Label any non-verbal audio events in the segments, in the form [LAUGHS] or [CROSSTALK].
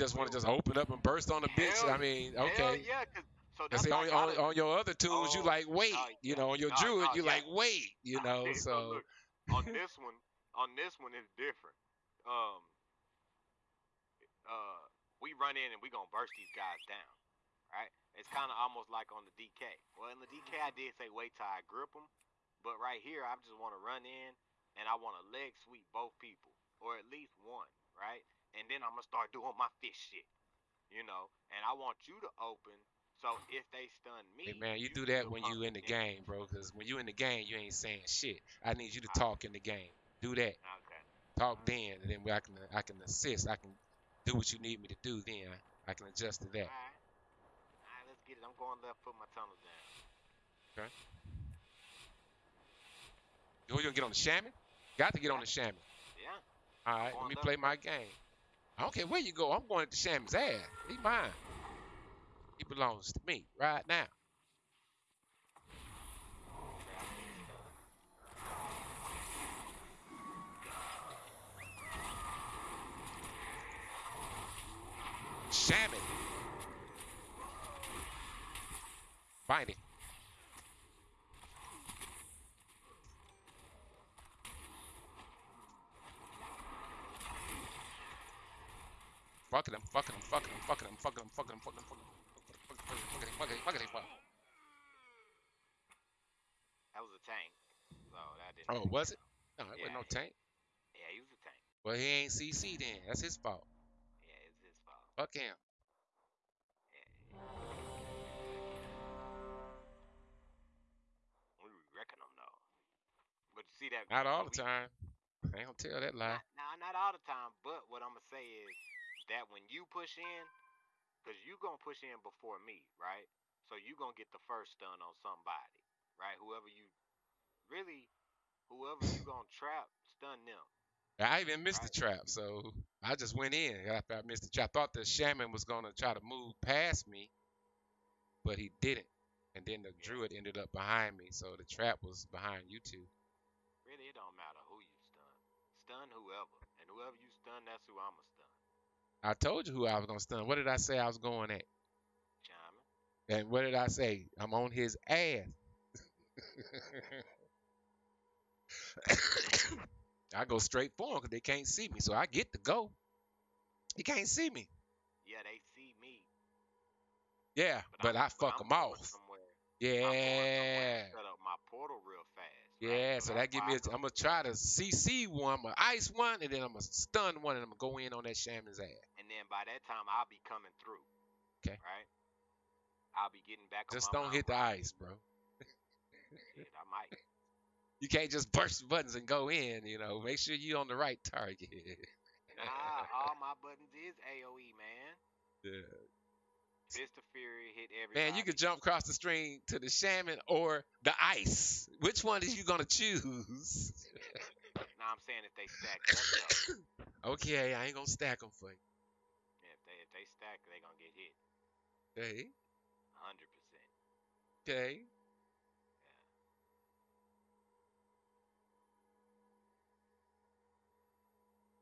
just want to just open up and burst on the bitch. Hell- I mean, okay. yeah, 'cause- so that's see, on, on, on your other tunes, you Oh, like wait, oh, you know, on your No, druid, you yeah. like wait, you know. Okay, So look, on this one, on this one it's different. Um, uh, we run in and we gonna burst these guys down, right? It's kind of almost like on the DK. Well, in the DK I did say wait till I grip them, but right here I just want to run in and I want to leg sweep both people or at least one, right? And then I'm gonna start doing my fish shit, you know. And I want you to open. So if they stun me, Hey man, you do that when you in the game, bro. Cause when you in the game, you ain't saying shit. I need you to talk in the game. Do that. Okay. Talk mm-hmm. then, and then I can I can assist. I can do what you need me to do. Then I can adjust to that. All right. All right, let's get it. I'm going left, put my tunnel down. Okay. Who You gonna get on the shaman? Got to get on the shaman. Yeah. All right, let me play my game. I don't care where you go. I'm going to the shaman's ass. He mine. He belongs to me right now. Shaman. Find him. Fucking him, fucking him, fucking him, fucking him, fucking him, fucking him, fucking him, fucking him, fucking him, fucking him, fucking him, fucking him, fucking. That was a tank. So that didn't. Oh, was it? No, it wasn't Yeah. no tank. Yeah, he was a tank. Well, he ain't CC then. That's his fault. Yeah, it's his fault. Fuck him. We wrecking him though. But you see that? Not all the we- time. I ain't gonna tell that lie. Nah, not all the time. But what I'm gonna say is that when you push in, cause you gonna push in before me, right? So you gonna get the first stun on somebody, right? Whoever you really, whoever you gonna trap, stun them. I even missed the trap, so I just went in after I missed the trap. I thought the shaman was gonna try to move past me, but he didn't. And then the druid ended up behind me, so the trap was behind you two. Really, it don't matter who you stun. Stun whoever, and whoever you stun, that's who I'ma stun. I told you who I was gonna stun. What did I say I was going at? Shaman. And what did I say? I'm on his ass. [LAUGHS] I go straight for him because they can't see me, so I get to go. He can't see me. Yeah, they see me. Yeah, but, I'm, I fuck I'm him off. somewhere. I'm going somewhere Yeah. Set up my portal real fast. Yeah, right? so that give me. I A, go I'm gonna try to CC one, I'm gonna ice one, and then I'm gonna stun one, and I'm gonna go in on that shaman's ass. And then by that time I'll be coming through. 'Kay. Right. I'll be getting back. Just on don't hit the ice, bro. [LAUGHS] Shit, I might. You can't just burst buttons and go in. You know, make sure you're on the right target. Nah, all my buttons is AOE, man. yeah. Fist of Fury hit everybody. Man, you could jump across the stream to the shaman or the ice. Which one is you gonna choose? [LAUGHS] Nah, I'm saying if they stack up, [COUGHS] okay, I ain't gonna stack them for you. They stack, they gonna get hit. Okay, Hundred percent. okay.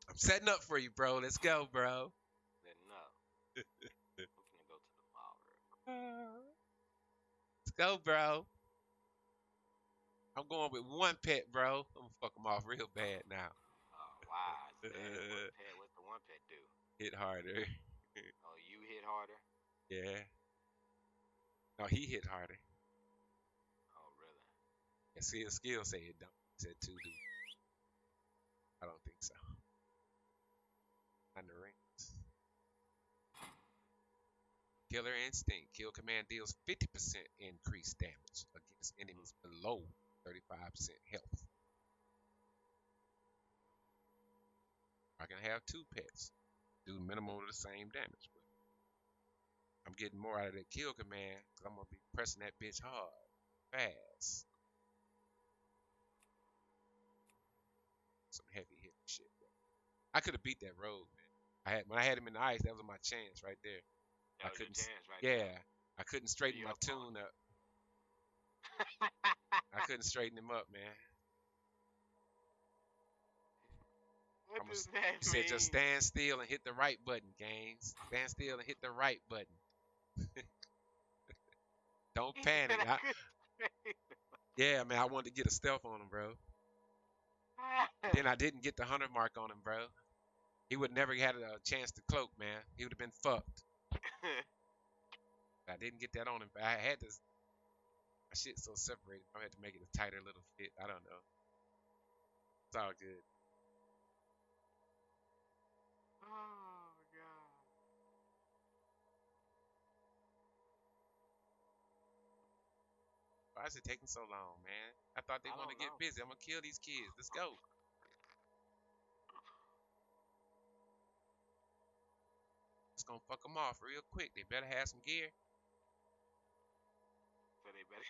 I'm setting up for you, bro. Let's go, bro. Then [LAUGHS] no. I'm gonna go to the mall real quick. Let's go, bro. I'm going with one pet, bro. I'm gonna fuck him off real bad now. Oh wow. It's bad. What [LAUGHS] pet? What's the one pet do? Hit harder. Harder. Yeah. No, he hit harder. Oh really? And see, the skill say it don't. Said two do. I don't think so. Under rings. Killer Instinct. Kill command deals 50% increased damage against mm-hmm. enemies below 35% health. I can have two pets. Do minimum of the same damage. I'm getting more out of that kill command because I'm going to be pressing that bitch hard. Fast. Some heavy hit shit. Bro. I could have beat that road, man. I had when I had him in the ice, that was my chance right there. I That was couldn't right Yeah, there. I couldn't straighten my tune up. [LAUGHS] I couldn't straighten him up, man. What I'ma does s- that He said just stand still and hit the right button, games. Stand still and hit the right button. [LAUGHS] Don't panic. I [LAUGHS] yeah, man, I wanted to get a stealth on him, bro. Then I didn't get the hundred mark on him, bro. He would never had a chance to cloak, man. He would have been fucked. [LAUGHS] I didn't get that on him. But I had this. My shit's so separated. I had to make it a tighter little fit. I don't know. It's all good. Is it taking so long, man? I thought they I wanted to get busy. I'm gonna kill these kids. Let's go. It's gonna fuck them off real quick. They better have some gear. So they better. [LAUGHS]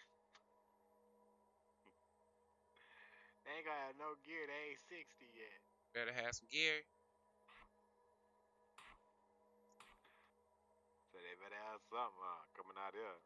they ain't gonna have no gear. They ain't 60 yet. Better have some gear. So they better have something uh, coming out here.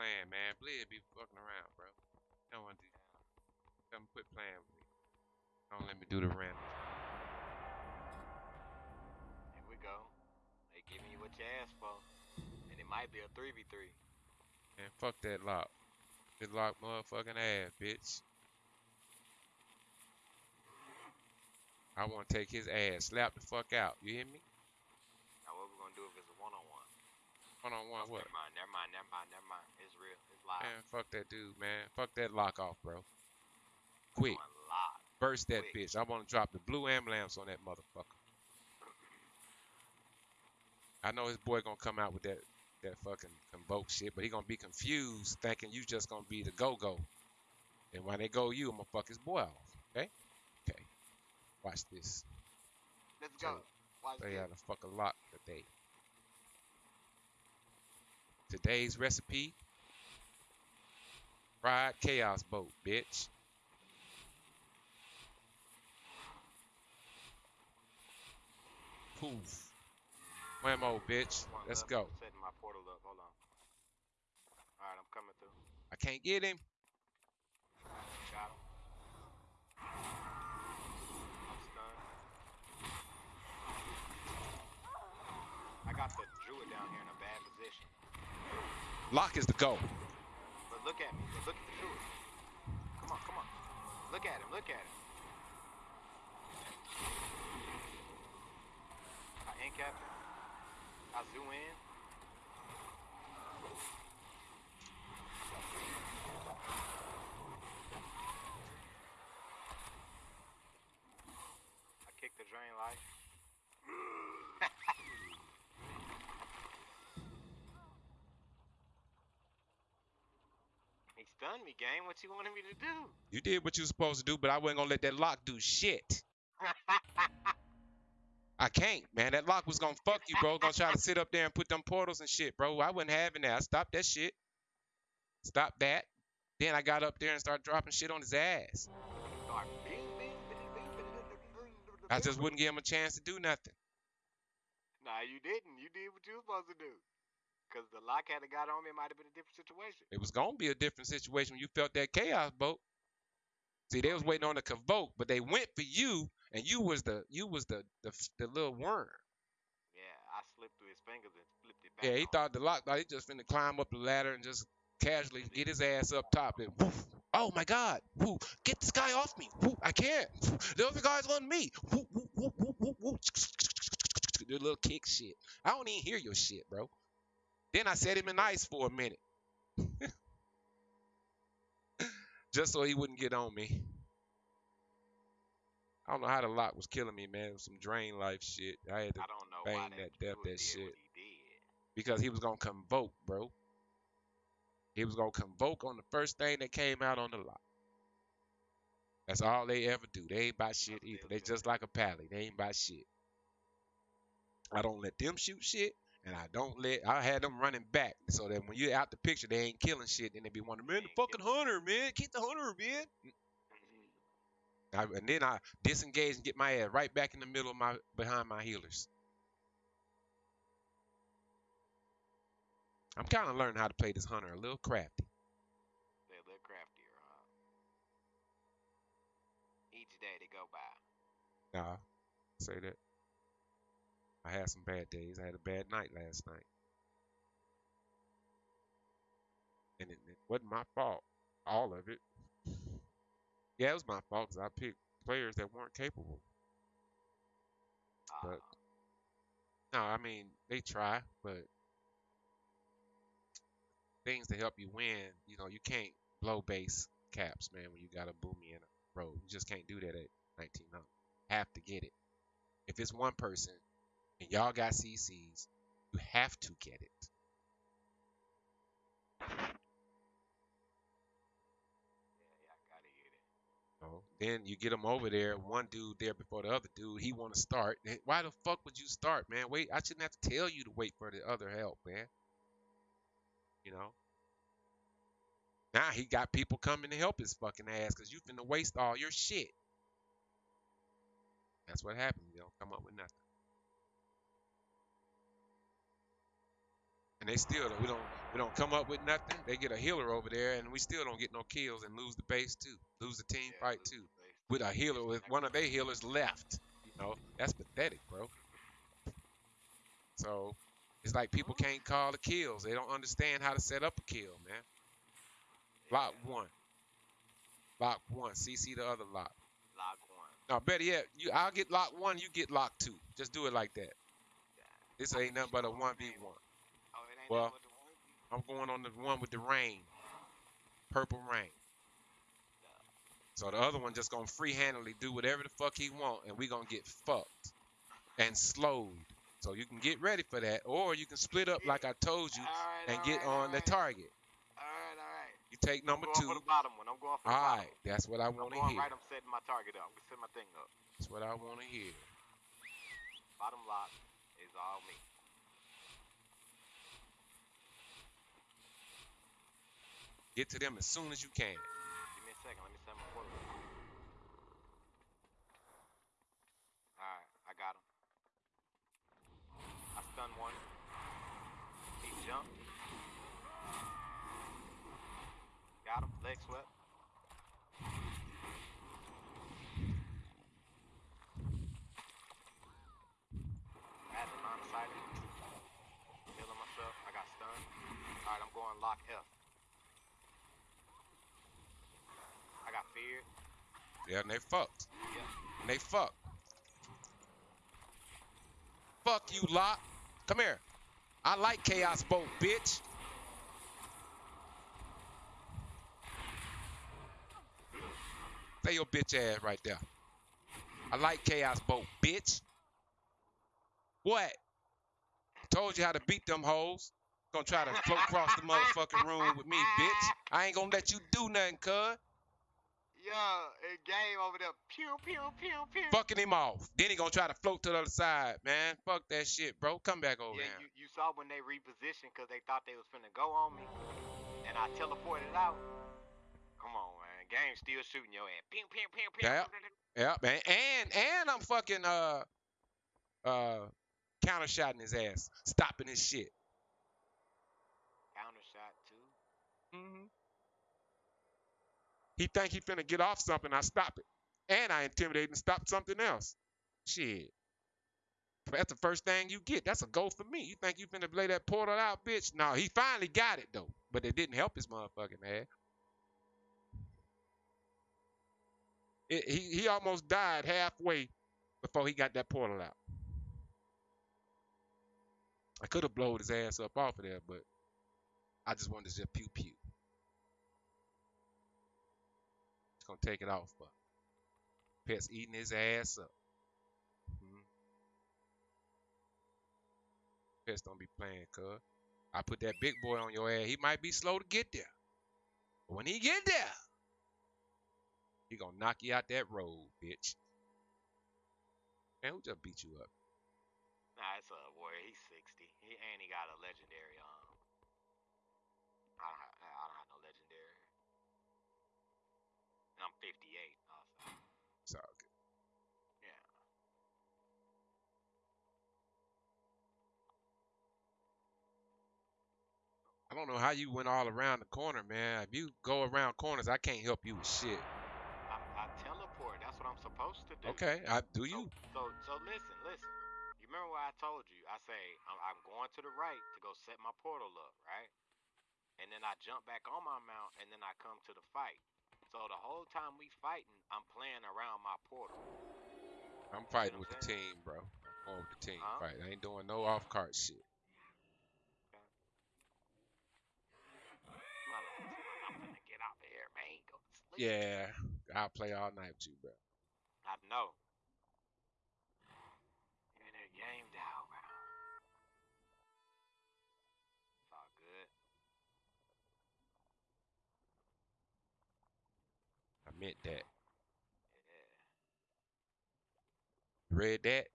Playing, man. Blid be fucking around, bro. Don't want to do. that. Come quit playing with me. Don't let me do the random. Here we go. They giving you what you asked for. And it might be a 3v3. Man, fuck that lock. That lock motherfucking ass, bitch. I want to take his ass, slap the fuck out. You hear me? Now what we gonna do if it's a one-on-one? One on one, what? Never mind, never mind, never mind, never mind. It's real. It's live. Man, fuck that dude, man. Fuck that lock off, bro. Quick. Burst that Quick. bitch. I want to drop the blue ambulance on that motherfucker. I know his boy gonna come out with that that fucking convoke shit, but he gonna be confused, thinking you just gonna be the go go. And when they go you, I'm gonna fuck his boy off. Okay? Okay. Watch this. Let's go. Watch They this. had a fuck a lot today. Today's recipe fried Chaos Bolt, bitch. Poof. Whammo, bitch. Let's go. I'm my portal up. Hold on. Alright, I'm coming through. I can't get him. I'm. I got the druid down here in a bad position. Lock is the go. But look at me. Look at the druid. Come on, come on. Look at him. Look at him. I in captain. I zoom in. I kick the drain life. Stunned me, game. What you wanted me to do? You did what you was supposed to do, but I wasn't gonna let that lock do shit. [LAUGHS] I can't, man. That lock was gonna fuck you, bro. Gonna try to sit up there and put them portals and shit, bro. I wasn't having that. I stopped that shit. Stop that. Then I got up there and started dropping shit on his ass. I just wouldn't give him a chance to do nothing. Nah, you didn't. You did what you were supposed to do. Cause the lock had got on me, it might have been a different situation. It was gonna be a different situation when you felt that Chaos Bolt. See, they was waiting on the convoke, but they went for you, and you was the you was the the, the little worm. Yeah, I slipped through his fingers and flipped it back. Yeah, he on. thought the lock thought he just finna climb up the ladder and just casually get his ass up top and woof. Oh my God! Woo! Get this guy off me! Woo! I can't! The other guy's on me! Woo! Woo! Woo! Woo! Woo! Woo! The little kick shit. I don't even hear your shit, bro. Then I set him in ice for a minute, [LAUGHS] just so he wouldn't get on me. I don't know how the lock was killing me, man. Some drain life shit. I had to I don't know bang that, death, that shit. he because he was gonna convoke, bro. He was gonna convoke on the first thing that came out on the lot. That's all they ever do. They ain't buy shit either. They just like a pally. They ain't buy shit. I don't let them shoot shit, and I don't let I had them running back so that when you're out the picture, they ain't killing shit. Then they be wondering, man, the fucking hunter, man, keep the hunter, man. Mhm. I, and then I disengage and get my ass right back in the middle of my behind my healers. I'm kind of learning how to play this hunter a little crafty. They're a little craftier, huh? Each day they go by. Nah, say that. I had some bad days. I had a bad night last night. And it, it wasn't my fault. All of it. Yeah, it was my fault because I picked players that weren't capable. Uh, But- No, I mean, they try, but things to help you win, you know, you can't blow base caps, man, when you got a boomy in a row. You just can't do that at 1900. Have to get it. If it's one person and y'all got CCs, you have to get it. Then you get them over there, one dude there before the other dude, he want to start. Why the fuck would you start, man? Wait, I shouldn't have to tell you to wait for the other help, man. You know? Now he got people coming to help his fucking ass because you finna waste all your shit. That's what happens. You don't come up with nothing. And they still don't, we don't we don't come up with nothing. They get a healer over there, and we still don't get no kills and lose the base too, lose the team Yeah, fight too, with a healer with one of their healers left. You know that's pathetic, bro. So it's like people can't call the kills. They don't understand how to set up a kill, man. Lock one. Lock one. CC the other lock. Lock one. No, better yet, you I'll get lock one, you get lock two. Just do it like that. This ain't nothing but a one v one. Well, nothing but the one. I'm going on the one with the rain. Purple rain. So the other one just gonna free handedly do whatever the fuck he want and we gonna get fucked and slowed. So you can get ready for that, or you can split up like I told you Alright, and get alright, on the target. Alright, alright. You take number I'm going two. for the bottom one. I'm going for the All bottom right, that's what I want to hear. right. I'm setting my target up. I'm gonna set my thing up. That's what I want to hear. Bottom lock is all me. Get to them as soon as you can. Give me a second. Let me set my quarter. Alright, I got him. I stun one. He jumped. Got him. Leg swept. Had him line of sight. Healing myself. I got stunned. Alright, I'm going lock F. I got feared. Yeah, and they fucked. And they fucked. Fuck you, Lot. Come here. I like Chaos Bolt, bitch. Say your bitch ass right there. I like Chaos Bolt, bitch. What? Told you how to beat them hoes. Gonna try to float across the motherfucking room with me, bitch. I ain't gonna let you do nothing, cuz. Yeah, it game over there. Pew pew pew pew. Fucking him off. Then he gonna try to float to the other side, man. Fuck that shit, bro. Come back over yeah, here. you, you saw when they repositioned because they thought they was finna go on me, and I teleported out. Come on, man. Game still shooting your ass. Pew pew pew pew. Yep. Yep, man. And and I'm fucking uh uh counter shotting his ass, stopping his shit. Counter shot too. hmm He think he finna get off something, I stop it. And I intimidate and stop something else. Shit. That's the first thing you get. That's a goal for me. You think you finna play that portal out, bitch? No, he finally got it though. But it didn't help his motherfucking ass. It, he he almost died halfway before he got that portal out. I could have blowed his ass up off of there, but I just wanted to just pew pew. Gonna take it off, but Pet's eating his ass up. Mhm. Pets don't be playing, cuz. I put that big boy on your ass. He might be slow to get there. But when he get there, he gonna knock you out that road, bitch. Man, who just beat you up? Nah, it's a warrior. He's 60. He and he got a legendary. Um, I don't have, I don't have no legendary. And I'm 58 also. It's all good. Yeah. I don't know how you went all around the corner, man. If you go around corners, I can't help you with shit. I, I teleport. That's what I'm supposed to do. Okay, I do So, you. so, so listen, listen. You remember what I told you? I say I'm, I'm going to the right to go set my portal up, right? And then I jump back on my mount, and then I come to the fight. So the whole time we fighting, I'm playing around my portal. I'm fighting what with I'm the team, bro. I'm going with the team Huh? fight. I ain't doing no off cart shit. My I'm gonna get out of here, man. Go to sleep. Yeah, I'll play all night with you, bro. I know. Meant that. Yeah. Read that?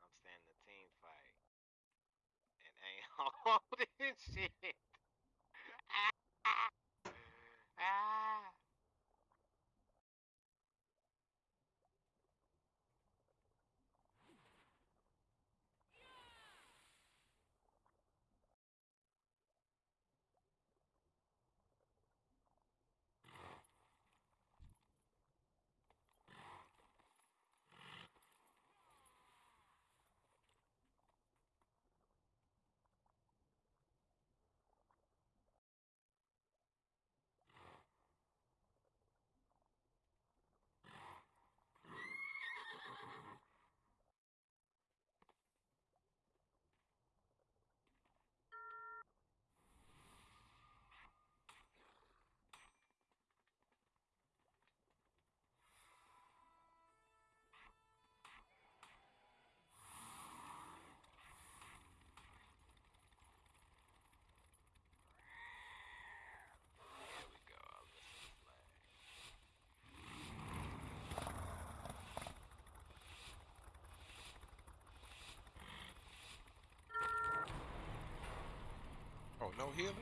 I'm staying in the team fight. And [LAUGHS] ain't all this shit. Ah. Ah. Here we go. Listen flag. Oh, no healing?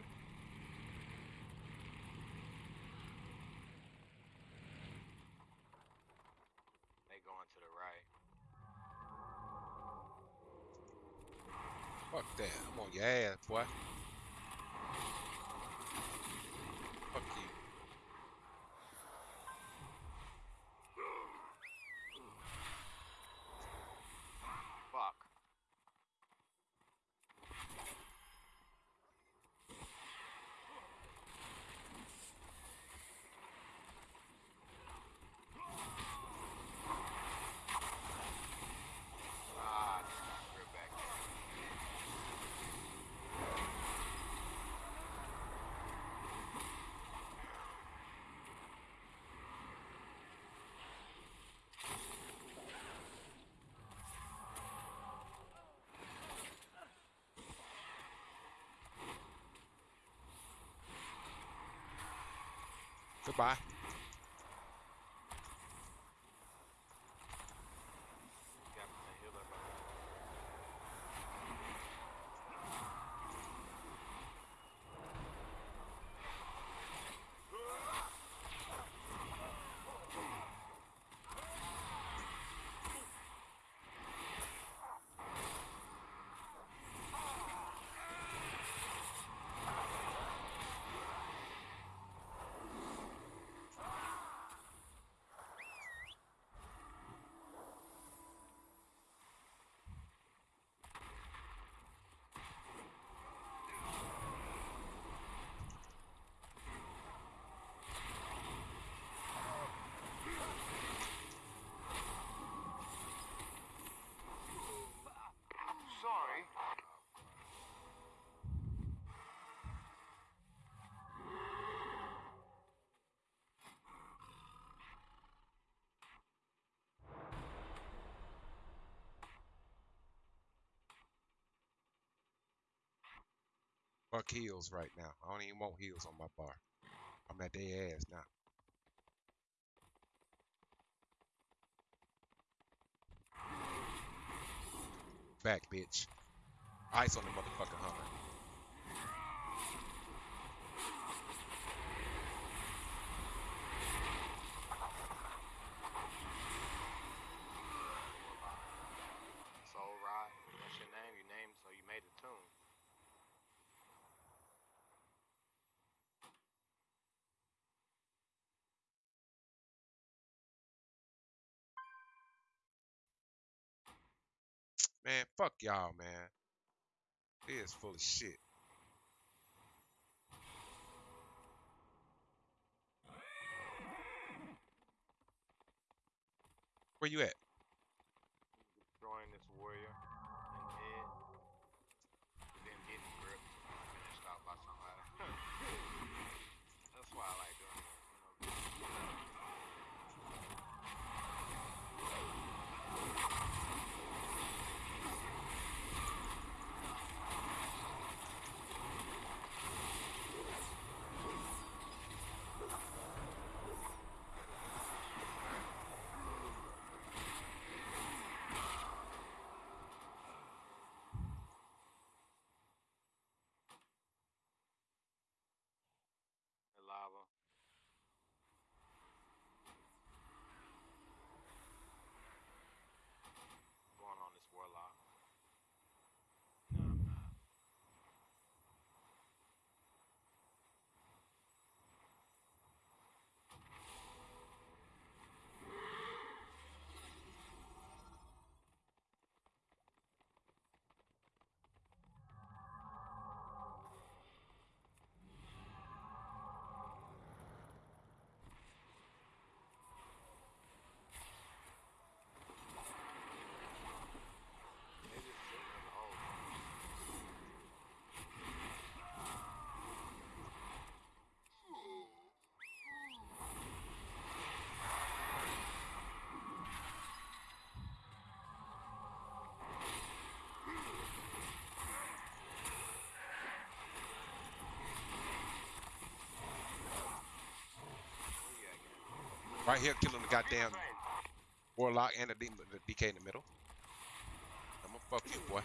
They going to the right. Fuck that. I'm on your ass, boy. Fuck you. Fuck. Ah, we're back there. Goodbye. Fuck heels right now. I don't even want heels on my bar. I'm at their ass now. Back, bitch. Ice on the motherfucking Hummer. Soul Rod, that's your name. You named so you made a tune. Man, fuck y'all, man. It is full of shit. Where you at? Destroying this warrior in the head. But then getting gripped. Finished out by somebody. That's why I like doing it. You know, the lava. Going on this warlock. No, I'm not. They just sitting in the hole. Where you at, gang? Right here, killing the goddamn warlock and the, demon, the DK in the middle. I'm gonna fuck you, boy.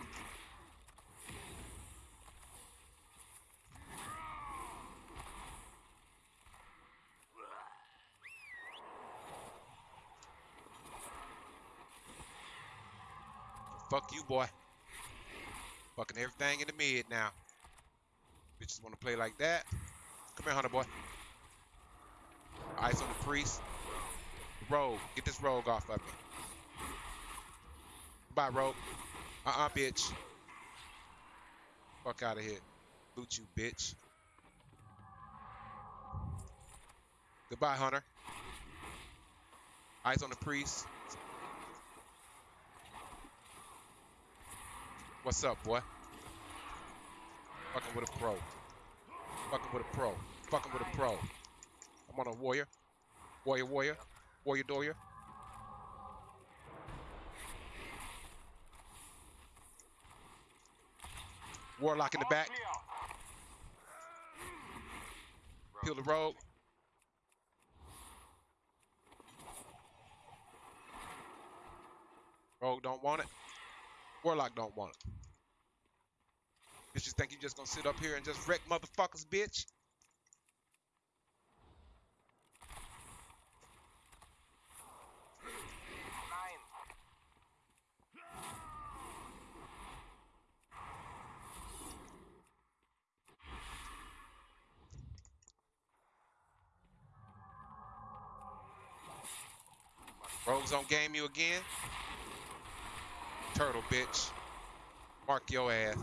Fuck you, boy. Fucking everything in the mid now. Bitches wanna play like that. Come here, Hunter boy. Ice on the priest. Rogue. Get this rogue off of me. Bye, rogue. Uh-uh, bitch. Fuck out of here. Loot you, bitch. Goodbye, Hunter. Eyes on the priest. What's up, boy? Fucking with a pro. Fucking with a pro. Fucking with a pro. I'm on a warrior. Warrior, warrior. Warrior, doyer. Warlock in the back. Peel the rogue. Rogue don't want it. Warlock don't want it. Bitches think you just gonna sit up here and just wreck motherfuckers, bitch? On game you again. Turtle, bitch. Mark your ass.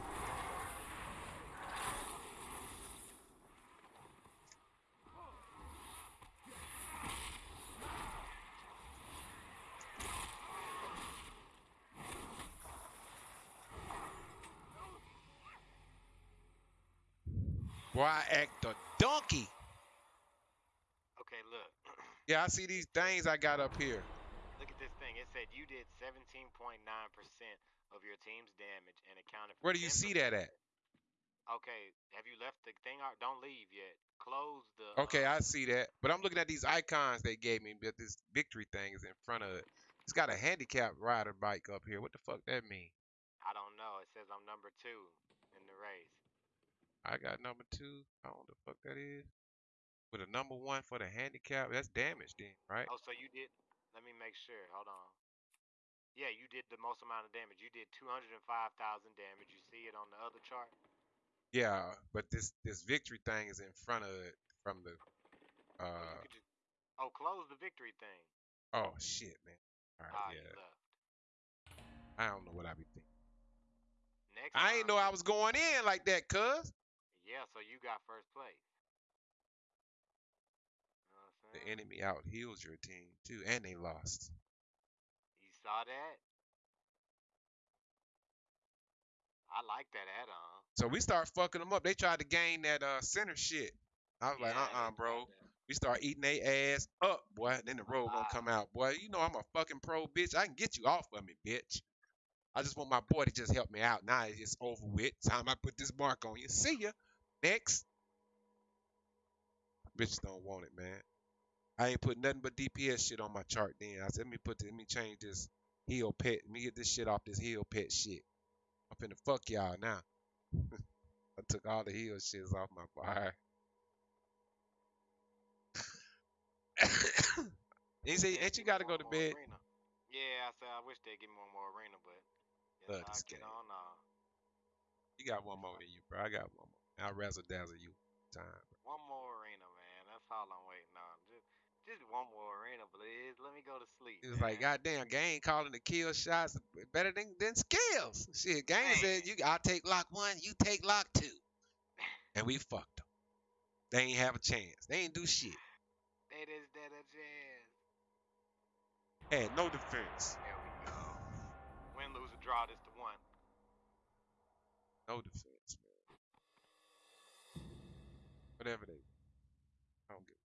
Boy, I act a donkey. Okay, look. [CLEARS THROAT] Yeah, I see these things I got up here. Look at this thing. It said you did 17.9% of your team's damage and accounted for Where do you see 10% that at? Okay, have you left the thing out? Don't leave yet. Close the. Okay, uh, I see that. But I'm looking at these icons they gave me, but this victory thing is in front of it. It's got a handicap rider bike up here. What the fuck that mean? I don't know. It says I'm number two in the race. I got number two. I don't know what the fuck that is. With a number one for the handicap, that's damage then, right? Oh, so you did. Let me make sure. Hold on. Yeah, you did the most amount of damage. You did 205,000 damage. You see it on the other chart? Yeah, but this this victory thing is in front of it from the. Uh you just. Oh, close the victory thing. oh shit, man. All right, you yeah. I don't know what I be thinking. Next I ain't time- know I was going in like that, cuz. Yeah, so you got first place. The enemy out heals your team too, and they lost. You saw that? I like that add-on. So we start fucking them up. They tried to gain that uh center shit. I was like, Yeah, uh they uh bro. We start eating they ass up, boy. Then the road gonna come out, boy. You know I'm a fucking pro, bitch. I can get you off of me, bitch. I just want my boy to just help me out. Now it's over with. Time I put this mark on you. See ya. Next. Bitches don't want it, man. I ain't put nothing but DPS shit on my chart then. I said, let me put this, let me change this heel pet. Let me get this shit off this heel pet shit. I'm finna fuck y'all now. [LAUGHS] I took all the heel shits off my fire. [COUGHS] he said, ain't you gotta go to bed? arena. Yeah, I said I wish they'd give me one more arena, but I'll this game. on now. You got one more in you, bro. I got one more. I'll razzle dazzle you time. One more arena, man. That's all I'm waiting on. Just, just one more arena, please. Let me go to sleep. It was like, man. goddamn, Gang calling the kill shots better than, than skills. Shit, game said you I'll take lock one, you take lock two. [LAUGHS] And we fucked them. They ain't have a chance. They ain't do shit. They just did a chance. Had no defense. There we go. Win, lose, or draw. This the one. No defense, man. Whatever they I don't give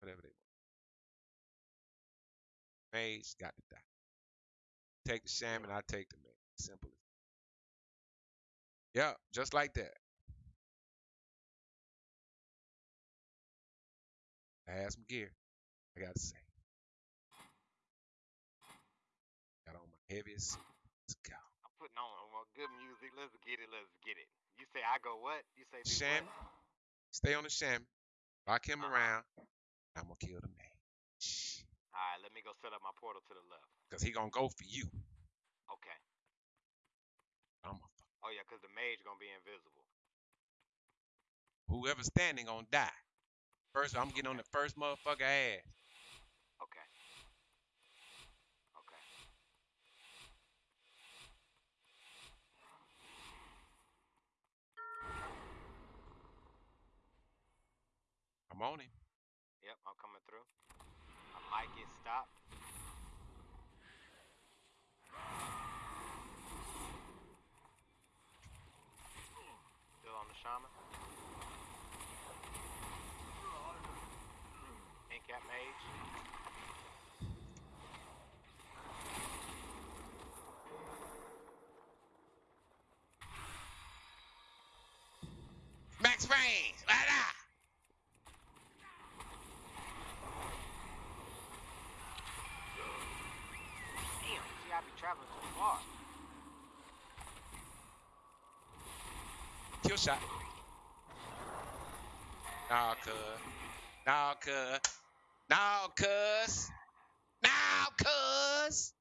whatever they Got to die. Take the shaman, I take the mage. Simple as Yeah, just like that. I had some gear. I gotta say. Got on my heaviest. Let's go. I'm putting on good music. Let's get it. Let's get it. You say I go what? You say what? Stay on the shaman. Lock him Uh-huh. around. I'm gonna kill the mage. All right, let me go set up my portal to the left. Cause he gonna go for you. Okay. I'm a. Oh yeah, cause the mage gonna be invisible. Whoever's standing gonna die. First, I'm getting on the first motherfucker ass. Okay. Okay. I'm on him. Yep, I'm coming through. I get stopped. Still on the shaman. Incap mage. Max range. Ah, Damn, see I be traveling too far. Kill shot. Nah, cuz. Nah, cuz. Nah, cuz. Nah, cuz.